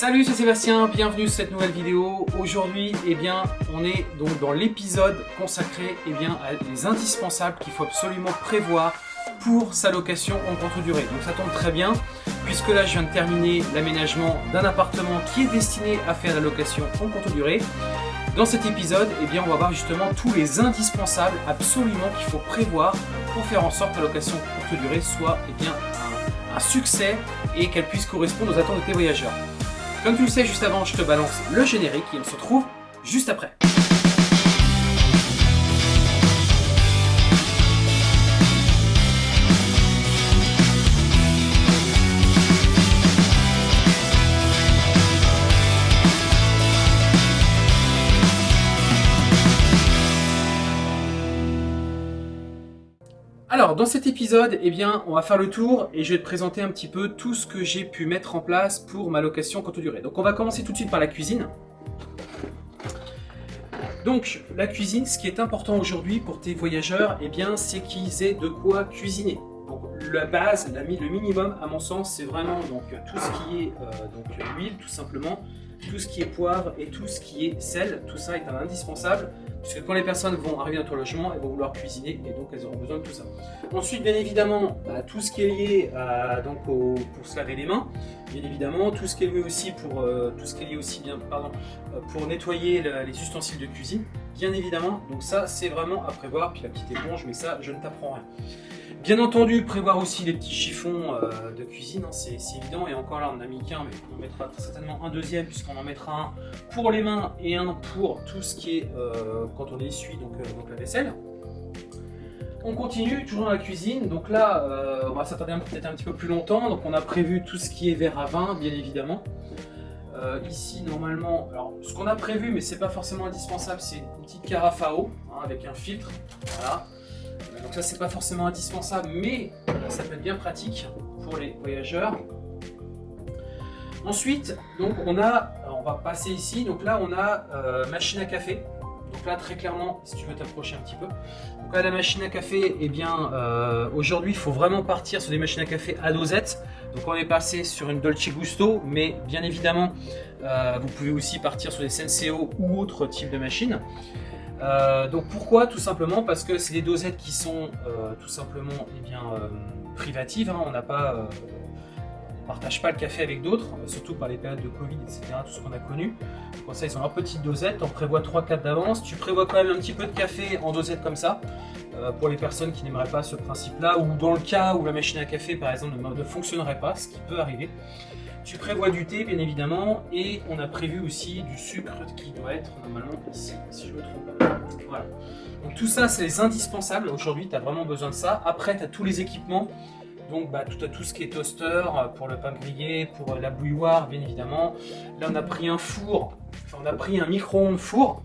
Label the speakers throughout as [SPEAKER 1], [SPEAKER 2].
[SPEAKER 1] Salut, c'est Sébastien, bienvenue sur cette nouvelle vidéo. Aujourd'hui, eh bien, on est donc dans l'épisode consacré eh bien, à les indispensables qu'il faut absolument prévoir pour sa location en courte durée. Donc ça tombe très bien, puisque là je viens de terminer l'aménagement d'un appartement qui est destiné à faire la location en courte durée. Dans cet épisode, eh bien, on va voir justement tous les indispensables absolument qu'il faut prévoir pour faire en sorte que la location courte durée soit eh bien, un, un succès et qu'elle puisse correspondre aux attentes de tes voyageurs. Comme tu le sais, juste avant, je te balance le générique et on se retrouve juste après. Dans cet épisode, eh bien, on va faire le tour et je vais te présenter un petit peu tout ce que j'ai pu mettre en place pour ma location courte durée. Donc, on va commencer tout de suite par la cuisine. Donc, la cuisine, ce qui est important aujourd'hui pour tes voyageurs, eh bien, c'est qu'ils aient de quoi cuisiner. Donc, la base, le minimum, à mon sens, c'est vraiment donc, tout ce qui est euh, donc, huile, tout simplement, tout ce qui est poivre et tout ce qui est sel. Tout ça est un indispensable puisque quand les personnes vont arriver dans ton logement, elles vont vouloir cuisiner et donc elles auront besoin de tout ça. Ensuite, bien évidemment, bah, tout ce qui est lié donc pour se laver les mains, bien évidemment, tout ce qui est lié aussi pour euh, tout ce qui est lié aussi bien, pardon, euh, pour nettoyer les ustensiles de cuisine, bien évidemment. Donc ça, c'est vraiment à prévoir. Puis la petite éponge, mais ça, je ne t'apprends rien. Bien entendu, prévoir aussi les petits chiffons euh, de cuisine, hein, c'est évident. Et encore là, on a mis qu'un, mais on mettra certainement un deuxième, puisqu'on en mettra un pour les mains et un pour tout ce qui est euh, quand on essuie donc, euh, donc la vaisselle. On continue, toujours dans la cuisine. Donc là, on va s'attarder peut-être un petit peu plus longtemps. Donc on a prévu tout ce qui est verre à vin, bien évidemment. ici, normalement, alors ce qu'on a prévu, mais c'est pas forcément indispensable, c'est une petite carafe à eau hein, avec un filtre. Voilà. Donc ça c'est pas forcément indispensable, mais ça peut être bien pratique pour les voyageurs. Ensuite, on a, va passer ici, donc là on a euh, machine à café. Donc là très clairement, si tu veux t'approcher un petit peu. Donc là la machine à café, eh bien euh, aujourd'hui il faut vraiment partir sur des machines à café à dosette. Donc on est passé sur une Dolce Gusto, mais bien évidemment euh, vous pouvez aussi partir sur des Senseo ou autres types de machines. Euh, donc pourquoi Tout simplement parce que c'est des dosettes qui sont euh, tout simplement eh euh, privatives. Hein. on n'a pas, partage pas le café avec d'autres, surtout par les périodes de Covid, etc. Tout ce qu'on a connu. Pour ça, ils ont leur petite dosette. On prévoit 3-4 d'avance. Tu prévois quand même un petit peu de café en dosette comme ça. pour les personnes qui n'aimeraient pas ce principe-là, ou dans le cas où la machine à café, par exemple, ne fonctionnerait pas, ce qui peut arriver. Tu prévois du thé, bien évidemment, et on a prévu aussi du sucre qui doit être normalement ici, si je me trompe pas. Voilà. Donc tout ça, c'est les indispensables. Aujourd'hui, tu as vraiment besoin de ça. Après, tu as tous les équipements. Donc bah, tout, tout ce qui est toaster euh, pour le pain grillé, pour euh, la bouilloire, bien évidemment. Là, on a pris un four, enfin, on a pris un micro-ondes four,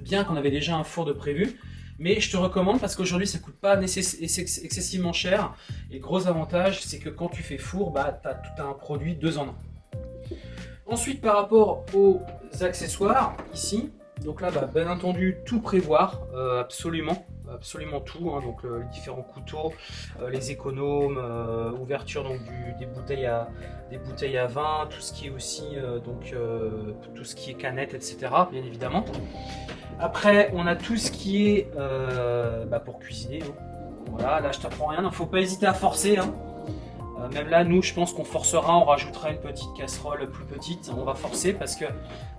[SPEAKER 1] bien qu'on avait déjà un four de prévu. Mais je te recommande parce qu'aujourd'hui ça coûte pas excessivement cher. Et gros avantage, c'est que quand tu fais four, bah, tu as tout un produit deux en un. Ensuite, par rapport aux accessoires, ici, donc là, bah, bien entendu, tout prévoir, euh, absolument, absolument tout, hein. donc les différents couteaux, euh, les économes, euh, ouverture donc des bouteilles à des bouteilles à vin, tout ce qui est aussi donc tout ce qui est canette, etc. Bien évidemment. Après, on a tout ce qui est euh, bah, pour cuisiner. Hein. Voilà, là je t'apprends rien, il faut pas hésiter à forcer. Hein. Euh, même là, nous, je pense qu'on forcera, on rajoutera une petite casserole plus petite. On va forcer parce que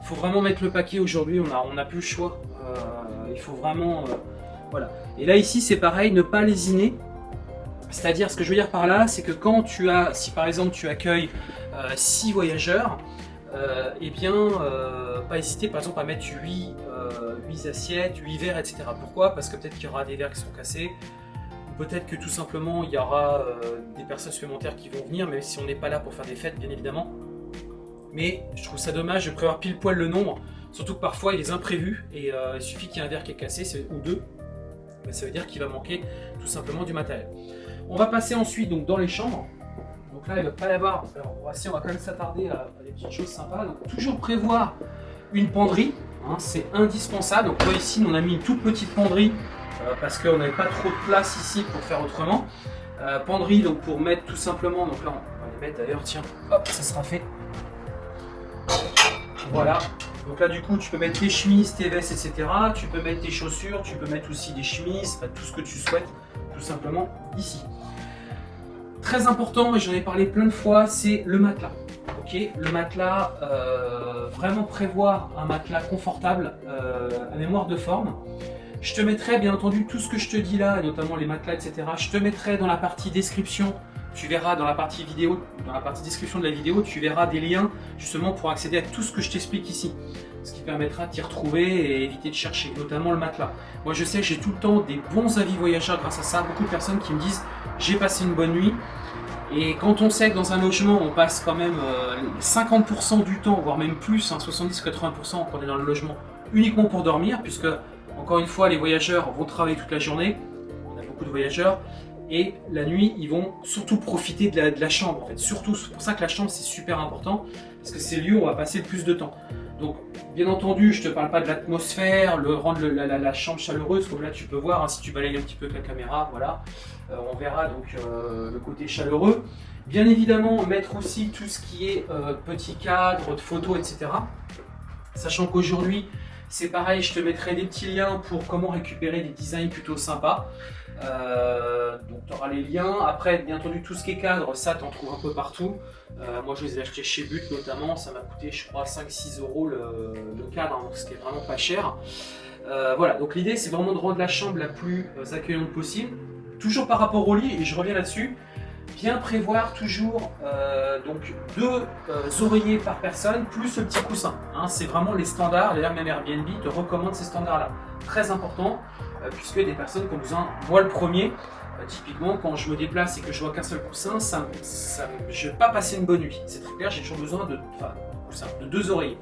[SPEAKER 1] faut vraiment mettre le paquet aujourd'hui, on n'a on a plus le choix. Euh, il faut vraiment... voilà. Et là, ici, c'est pareil, ne pas lésiner. C'est-à-dire, ce que je veux dire par là, c'est que quand tu as, si par exemple tu accueilles 6 voyageurs, euh, eh bien, euh, pas hésiter par exemple à mettre 8, euh, assiettes, 8 verres, etc. Pourquoi? Parce que peut-être qu'il y aura des verres qui sont cassés, ou peut-être que tout simplement il y aura des personnes supplémentaires qui vont venir, même si on n'est pas là pour faire des fêtes, bien évidemment. Mais je trouve ça dommage de prévoir pile poil le nombre, surtout que parfois il y a des imprévus, et il suffit qu'il y ait un verre qui est cassé, ou deux, ça veut dire qu'il va manquer tout simplement du matériel. On va passer ensuite donc dans les chambres. Donc là, il ne va pas y avoir. Alors, on va quand même s'attarder à, des petites choses sympas. Donc, toujours prévoir une penderie, hein, c'est indispensable. Donc là, ici, on a mis une toute petite penderie euh, parce qu'on n'avait pas trop de place ici pour faire autrement. Euh, penderie, donc pour mettre tout simplement. Donc là, on va les mettre d'ailleurs, tiens, hop, ça sera fait. Voilà. Donc là, du coup, tu peux mettre tes chemises, tes vestes, etc. Tu peux mettre tes chaussures, tu peux mettre aussi des chemises, tout ce que tu souhaites, tout simplement ici. Très important, et j'en ai parlé plein de fois, c'est le matelas. Ok, le matelas, euh, vraiment prévoir un matelas confortable euh, à mémoire de forme. Je te mettrai bien entendu tout ce que je te dis là, notamment les matelas, etc. Je te mettrai dans la partie description tu verras dans la partie vidéo, dans la partie description de la vidéo, tu verras des liens justement pour accéder à tout ce que je t'explique ici. Ce qui permettra de t'y retrouver et éviter de chercher, notamment le matelas. Moi je sais, j'ai tout le temps des bons avis voyageurs grâce à ça. Beaucoup de personnes qui me disent j'ai passé une bonne nuit. Et quand on sait que dans un logement, on passe quand même 50% euh, du temps, voire même plus, 70-80% hein, quand on est dans le logement, uniquement pour dormir, puisque, encore une fois, les voyageurs vont travailler toute la journée, on a beaucoup de voyageurs, et la nuit, ils vont surtout profiter de la, chambre. En fait. Surtout, c'est pour ça que la chambre, c'est super important, parce que c'est le lieu où on va passer le plus de temps. Donc, bien entendu, je ne te parle pas de l'atmosphère, le rendre la, chambre chaleureuse, comme là tu peux voir, hein, si tu balayes un petit peu avec la caméra, voilà, euh, on verra donc euh, le côté chaleureux. Bien évidemment, mettre aussi tout ce qui est euh, petit cadre, de photos, etc. Sachant qu'aujourd'hui, c'est pareil, je te mettrai des petits liens pour comment récupérer des designs plutôt sympas. Euh, donc les liens. Après, bien entendu, tout ce qui est cadre, ça, tu en trouves un peu partout. Euh, moi, je les ai achetés chez But notamment. Ça m'a coûté, je crois, 5-6 euros le, cadre, hein, ce qui est vraiment pas cher. Euh, voilà, donc l'idée, c'est vraiment de rendre la chambre la plus accueillante possible. Toujours par rapport au lit, et je reviens là-dessus, bien prévoir toujours donc deux oreillers par personne plus le petit coussin. Hein. c'est vraiment les standards. D'ailleurs, même Airbnb te recommande ces standards-là. Très important. Euh, puisque des personnes qui ont besoin, moi le premier, euh, typiquement quand je me déplace et que je vois qu'un seul coussin, ça, je ne vais pas passer une bonne nuit. C'est très clair, j'ai toujours besoin de, de deux oreillers.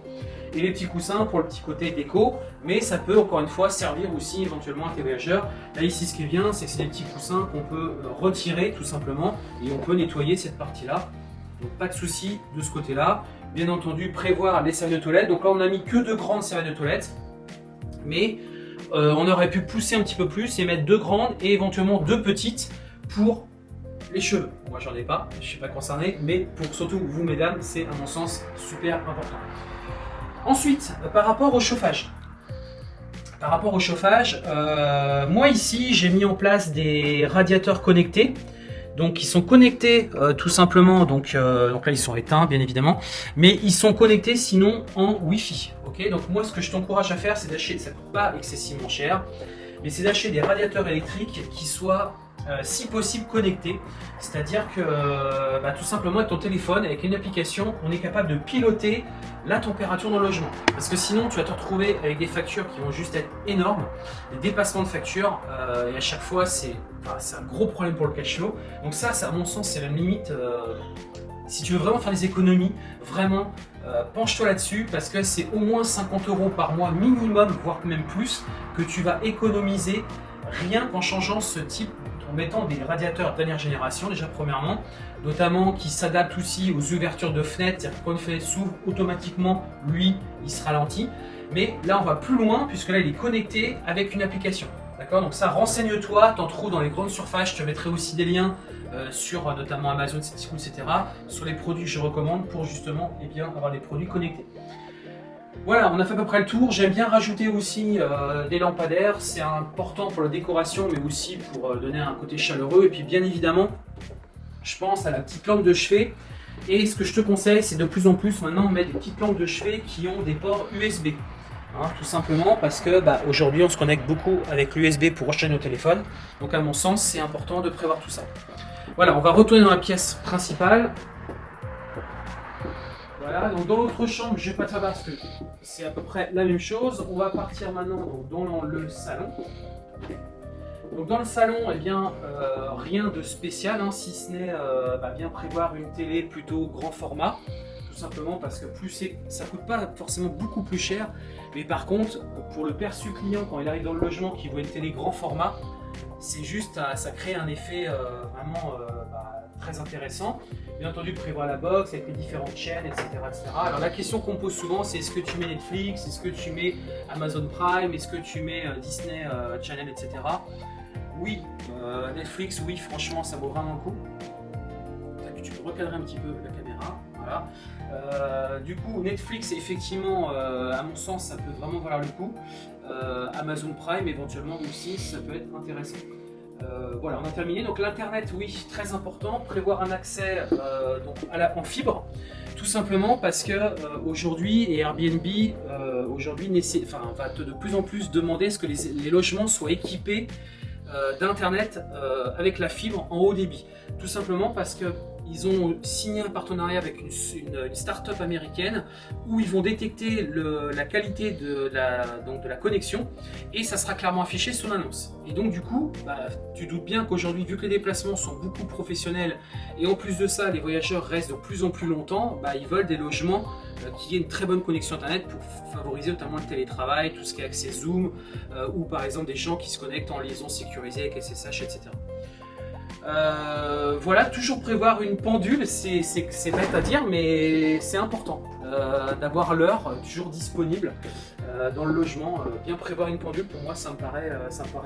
[SPEAKER 1] Et les petits coussins pour le petit côté déco, mais ça peut encore une fois servir aussi éventuellement à tes voyageurs. Là ici ce qui est bien, c'est que c'est des petits coussins qu'on peut euh, retirer tout simplement et on peut nettoyer cette partie-là. Donc pas de souci de ce côté-là. Bien entendu, prévoir les serviettes de toilette. Donc là on a mis que deux grandes serviettes de toilette, mais euh, on aurait pu pousser un petit peu plus et mettre deux grandes et éventuellement deux petites pour les cheveux. Moi j'en ai pas, je suis pas concerné, mais pour surtout vous mesdames, c'est à mon sens super important. Ensuite, par rapport au chauffage. Par rapport au chauffage, euh, moi ici j'ai mis en place des radiateurs connectés. Donc ils sont connectés tout simplement, donc, donc là ils sont éteints bien évidemment, mais ils sont connectés sinon en Wi-Fi. Donc moi, ce que je t'encourage à faire, c'est d'acheter, ça ne coûte pas excessivement cher, mais c'est d'acheter des radiateurs électriques qui soient euh, si possible connectés. C'est-à-dire que euh, bah, tout simplement avec ton téléphone, avec une application, on est capable de piloter la température dans le logement. Parce que sinon, tu vas te retrouver avec des factures qui vont juste être énormes, des dépassements de factures, euh, et à chaque fois, c'est un gros problème pour le cash flow. Donc ça, ça à mon sens, c'est la limite. si tu veux vraiment faire des économies, vraiment, penche-toi là-dessus parce que c'est au moins 50 euros par mois minimum, voire même plus, que tu vas économiser rien qu'en changeant ce type, en mettant des radiateurs dernière génération déjà premièrement, notamment qui s'adaptent aussi aux ouvertures de fenêtres, c'est-à-dire quand une fenêtre s'ouvre automatiquement, lui, il se ralentit. Mais là, on va plus loin puisque là, il est connecté avec une application. D'accord? Donc ça, renseigne-toi, t'en trouves dans les grandes surfaces, je te mettrai aussi des liens euh, sur notamment Amazon, etc. sur les produits que je recommande pour justement eh bien, avoir des produits connectés. Voilà, on a fait à peu près le tour. J'aime bien rajouter aussi euh, des lampadaires. C'est important pour la décoration, mais aussi pour donner un côté chaleureux. Et puis bien évidemment, je pense à la petite lampe de chevet. Et ce que je te conseille, c'est de plus en plus maintenant mettre des petites lampes de chevet qui ont des ports USB. Hein, tout simplement parce que bah, aujourd'hui on se connecte beaucoup avec l'USB pour recharger nos téléphones. Donc à mon sens, c'est important de prévoir tout ça. Voilà, on va retourner dans la pièce principale. Voilà, donc dans l'autre chambre, je ne vais pas faire parce que c'est à peu près la même chose. On va partir maintenant dans le salon. Donc dans le salon, eh bien, euh, rien de spécial, hein, si ce n'est euh, bah, bien prévoir une télé plutôt grand format, tout simplement parce que plus ça coûte pas forcément beaucoup plus cher, mais par contre, pour le perçu client, quand il arrive dans le logement, qui voit une télé grand format, c'est juste, euh, ça crée un effet vraiment bah, très intéressant. Bien entendu, prévoir la box avec les différentes chaînes, etc. Alors la question qu'on pose souvent, c'est est-ce que tu mets Netflix, est-ce que tu mets Amazon Prime, est-ce que tu mets Disney Channel, etc. Oui, Netflix, oui, franchement, ça vaut vraiment le coup. Tu peux recadrer un petit peu la caméra. Voilà. du coup, Netflix, effectivement, à mon sens, ça peut vraiment valoir le coup. Amazon Prime, éventuellement aussi, ça peut être intéressant. Voilà, on a terminé. Donc l'internet, oui, très important. Prévoir un accès donc, à la, en fibre. Tout simplement parce que euh, aujourd'hui, et Airbnb euh, aujourd'hui va de plus en plus demander ce que les, logements soient équipés euh, d'internet avec la fibre en haut débit. Tout simplement parce que ils ont signé un partenariat avec une, start-up américaine où ils vont détecter la qualité de la, donc de la connexion et ça sera clairement affiché sur l'annonce. Et donc du coup, bah, tu doutes bien qu'aujourd'hui, vu que les déplacements sont beaucoup professionnels et en plus de ça, les voyageurs restent de plus en plus longtemps, bah, ils veulent des logements euh, qui aient une très bonne connexion internet pour favoriser notamment le télétravail, tout ce qui est accès Zoom euh, ou par exemple des gens qui se connectent en liaison sécurisée avec SSH, etc. Euh, voilà, toujours prévoir une pendule, c'est bête à dire, mais c'est important euh, d'avoir l'heure toujours disponible euh, dans le logement. bien prévoir une pendule, pour moi, ça me paraît,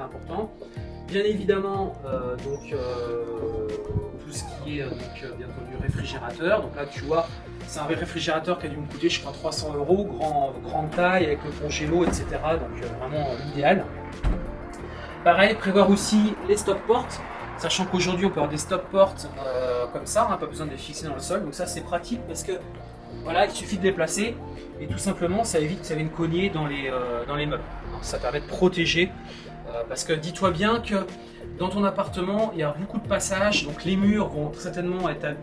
[SPEAKER 1] important. Bien évidemment, donc tout ce qui est donc, bien entendu réfrigérateur. Donc là, tu vois, c'est un réfrigérateur qui a dû me coûter, je crois, 300 euros, grand, grande taille avec le congélo, etc. Donc vraiment idéal. Pareil, prévoir aussi les stop portes. Sachant qu'aujourd'hui, on peut avoir des stop portes euh, comme ça, on n'a pas besoin de les fixer dans le sol. Donc ça, c'est pratique parce que voilà, il suffit de les placer et tout simplement, ça évite que ça vienne cogner dans les, euh, dans les meubles. ça permet de protéger euh, parce que dis-toi bien que dans ton appartement, il y a beaucoup de passages, donc les murs vont certainement être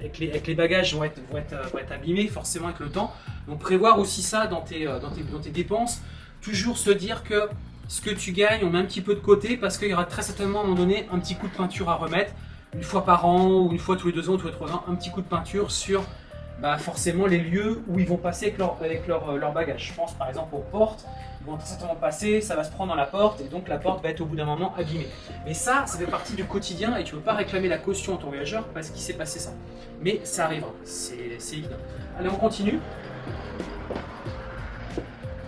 [SPEAKER 1] avec les, bagages vont être, abîmés forcément avec le temps. Donc prévoir aussi ça dans tes dépenses. Toujours se dire que ce que tu gagnes, on met un petit peu de côté parce qu'il y aura très certainement à un moment donné un petit coup de peinture à remettre, une fois par an ou une fois tous les deux ans, tous les trois ans, un petit coup de peinture sur bah, forcément les lieux où ils vont passer avec leur, avec leur, euh, bagage. Je pense par exemple aux portes, ils vont très certainement passer, ça va se prendre dans la porte et donc la porte va être au bout d'un moment abîmée. Mais ça, ça fait partie du quotidien et tu ne peux pas réclamer la caution à ton voyageur parce qu'il s'est passé ça. Mais ça arrivera, c'est évident. Allez, on continue.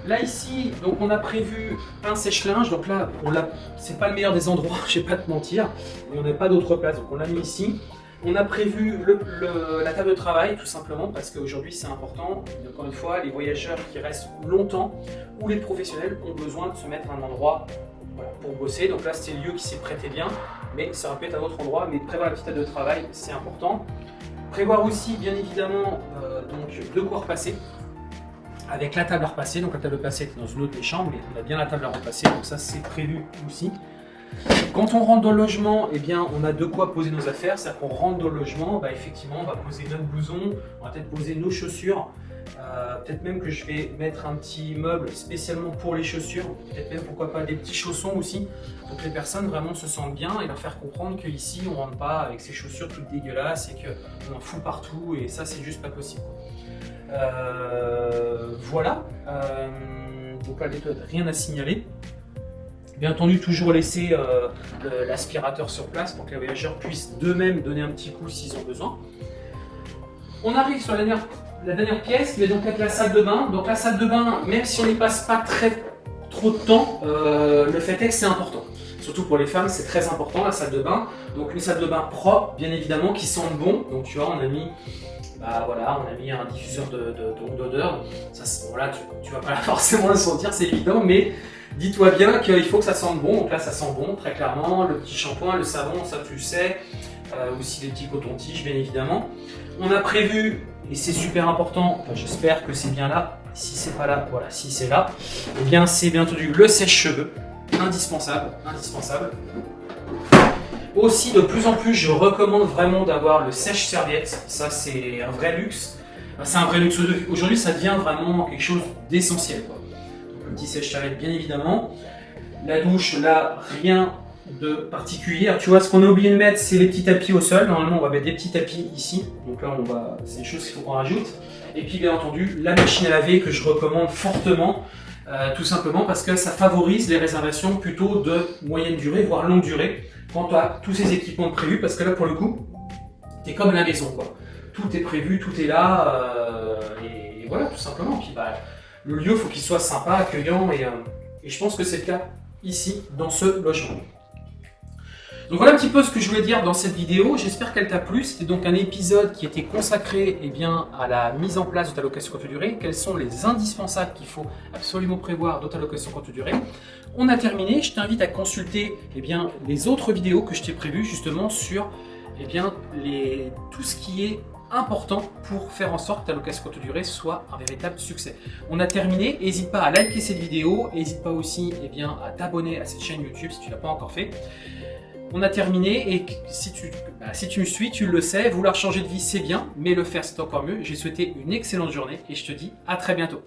[SPEAKER 1] Là ici, donc on a prévu un sèche-linge, donc là, c'est pas le meilleur des endroits, je vais pas te mentir, mais on n'a pas d'autre place, donc on l'a mis ici. On a prévu la table de travail, tout simplement, parce qu'aujourd'hui c'est important. Encore une fois, les voyageurs qui restent longtemps ou les professionnels ont besoin de se mettre à un endroit pour bosser. Donc là, c'était le lieu qui s'est prêté bien, mais ça aurait pu être un autre endroit. Mais prévoir la petite table de travail, c'est important. Prévoir aussi, bien évidemment, euh, donc de quoi repasser avec la table à repasser. Donc la table à repasser est dans une autre des chambres, mais on a bien la table à repasser, donc ça c'est prévu aussi. Quand on rentre dans le logement, eh bien, on a de quoi poser nos affaires. C'est-à-dire qu'on rentre dans le logement, bah, effectivement, on va poser notre blouson, on va peut-être poser nos chaussures. Euh, peut-être même que je vais mettre un petit meuble spécialement pour les chaussures. Peut-être même, pourquoi pas, des petits chaussons aussi. Pour que les personnes vraiment se sentent bien et leur faire comprendre qu'ici, on rentre pas avec ses chaussures toutes dégueulasses et qu'on en fout partout. Et ça, c'est juste pas possible. Voilà. Euh, donc là, rien à signaler. Bien entendu, toujours laisser euh, l'aspirateur sur place pour que les voyageurs puissent d'eux-mêmes donner un petit coup s'ils ont besoin. On arrive sur la dernière, pièce qui va donc être la salle de bain. Donc la salle de bain, même si on n'y passe pas très trop de temps, le fait est que c'est important. Surtout pour les femmes, c'est très important la salle de bain. Donc une salle de bain propre, bien évidemment, qui sent bon. Donc tu vois, on a mis bah voilà, on a mis un diffuseur d'odeur. De, ça, voilà, tu, vas pas forcément le sentir, c'est évident, mais dis-toi bien qu'il faut que ça sente bon. Donc là, ça sent bon, très clairement. Le petit shampoing, le savon, ça tu sais. Euh, aussi les petits cotons-tiges, bien évidemment. On a prévu, et c'est super important, j'espère que c'est bien là. Si c'est pas là, voilà, si c'est là, eh bien c'est bien entendu le sèche-cheveux, indispensable, indispensable. Aussi, de plus en plus, je recommande vraiment d'avoir le sèche-serviette. Ça, c'est un vrai luxe. C'est un vrai luxe. Aujourd'hui, ça devient vraiment quelque chose d'essentiel. Le petit sèche-serviette, bien évidemment. La douche, là, rien de particulier. Tu vois, ce qu'on a oublié de mettre, c'est les petits tapis au sol. Normalement, on va mettre des petits tapis ici. Donc là, on va, c'est une chose qu'il faut qu'on rajoute. Et puis, bien entendu, la machine à laver que je recommande fortement. Euh, tout simplement parce que ça favorise les réservations plutôt de moyenne durée, voire longue durée quand tu as tous ces équipements prévus, parce que là, pour le coup, tu comme la maison, quoi. Tout est prévu, tout est là, euh, et, voilà, tout simplement. Puis, bah, le lieu, faut qu'il soit sympa, accueillant, euh, et je pense que c'est le cas ici, dans ce logement. Donc voilà un petit peu ce que je voulais dire dans cette vidéo. J'espère qu'elle t'a plu. C'était donc un épisode qui était consacré eh bien, à la mise en place de ta location courte durée. Quels sont les indispensables qu'il faut absolument prévoir dans ta location courte durée? On a terminé. Je t'invite à consulter eh bien, les autres vidéos que je t'ai prévues justement sur eh bien, tout ce qui est important pour faire en sorte que ta location courte durée soit un véritable succès. On a terminé, n'hésite pas à liker cette vidéo, n'hésite pas aussi bien, à t'abonner à cette chaîne YouTube si tu ne l'as pas encore fait. On a terminé et si tu, bah, si tu me suis, tu le sais, vouloir changer de vie c'est bien, mais le faire c'est encore mieux. J'ai souhaité une excellente journée et je te dis à très bientôt.